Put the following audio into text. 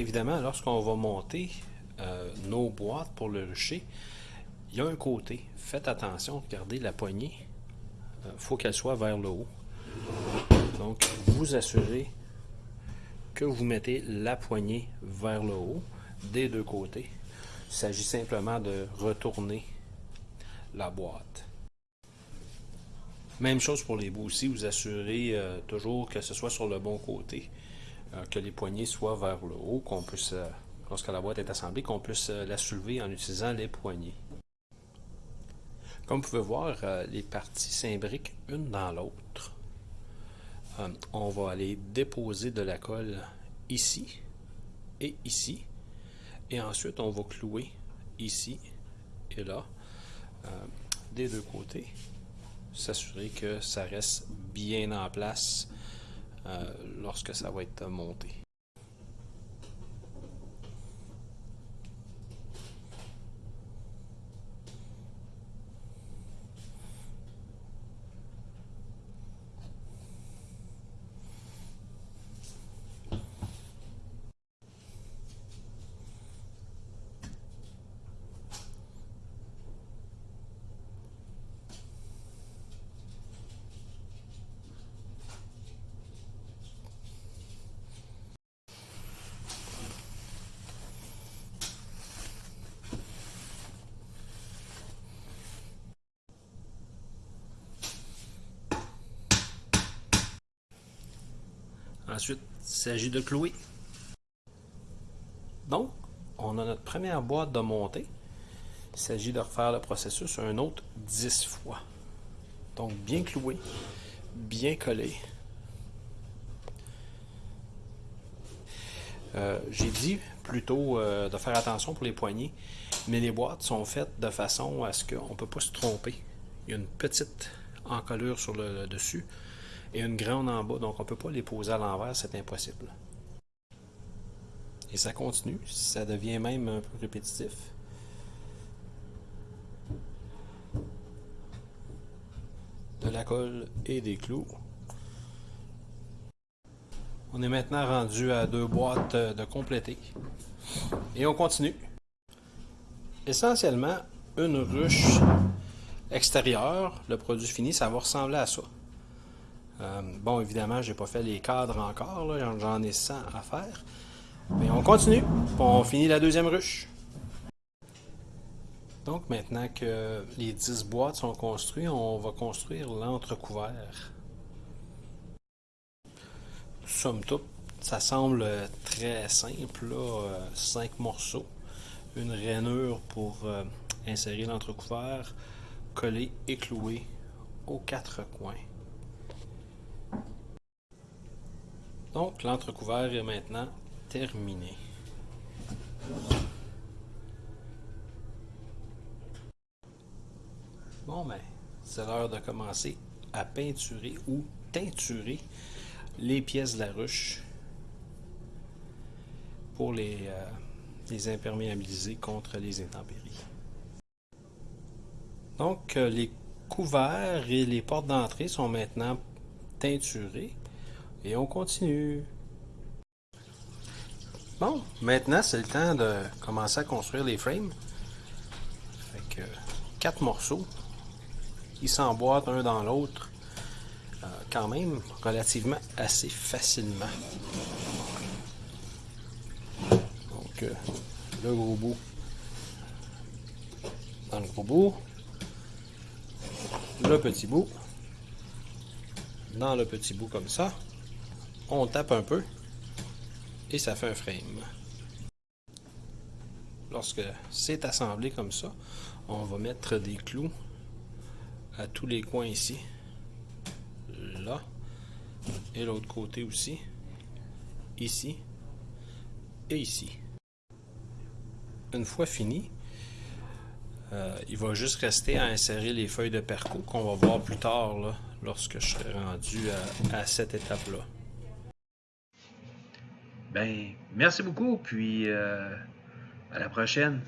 Évidemment, lorsqu'on va monter euh, nos boîtes pour le rucher, il y a un côté. Faites attention, regardez la poignée. Il euh, faut qu'elle soit vers le haut. Donc, vous assurez que vous mettez la poignée vers le haut des deux côtés. Il s'agit simplement de retourner la boîte. Même chose pour les bouts aussi, vous assurez euh, toujours que ce soit sur le bon côté, que les poignées soient vers le haut, qu'on puisse, euh, lorsque la boîte est assemblée, qu'on puisse la soulever en utilisant les poignées. Comme vous pouvez voir, les parties s'imbriquent une dans l'autre. on va aller déposer de la colle ici et ici. Et ensuite, on va clouer ici et là, des deux côtés s'assurer que ça reste bien en place euh, lorsque ça va être monté. Ensuite, il s'agit de clouer. Donc, on a notre première boîte de montée. Il s'agit de refaire le processus un autre 10 fois. Donc, bien cloué, bien collé. Euh, j'ai dit plutôt euh, de faire attention pour les poignées, mais les boîtes sont faites de façon à ce qu'on ne peut pas se tromper. Il y a une petite encolure sur le dessus et une grande en bas, donc on ne peut pas les poser à l'envers, c'est impossible. Et ça continue, ça devient même un peu répétitif. De la colle et des clous. On est maintenant rendu à deux boîtes de compléter. Et on continue. Essentiellement, une ruche extérieure, le produit fini, ça va ressembler à ça. Euh, bon, évidemment, j'ai pas fait les cadres encore, j'en ai 100 à faire. Mais on continue, on finit la deuxième ruche. Donc maintenant que les 10 boîtes sont construites, on va construire l'entrecouvert. Somme toute, ça semble très simple, là, 5 euh, morceaux, une rainure pour euh, insérer l'entrecouvert, coller et clouer aux quatre coins. Donc, l'entrecouvert est maintenant terminé. Bon, ben, c'est l'heure de commencer à peinturer ou teinturer les pièces de la ruche pour les, euh, les imperméabiliser contre les intempéries. Donc, euh, les couverts et les portes d'entrée sont maintenant teinturés. Et on continue. Bon, maintenant c'est le temps de commencer à construire les frames. Fait que quatre morceaux qui s'emboîtent un dans l'autre euh, quand même relativement assez facilement. Donc euh, le gros bout dans le gros bout, le petit bout dans le petit bout comme ça on tape un peu et ça fait un frame. Lorsque c'est assemblé comme ça, on va mettre des clous à tous les coins ici. Là. Et l'autre côté aussi. Ici. Et ici. Une fois fini, euh, il va juste rester à insérer les feuilles de perco qu'on va voir plus tard lorsque je serai rendu à cette étape-là. Ben, merci beaucoup, puis euh, à la prochaine.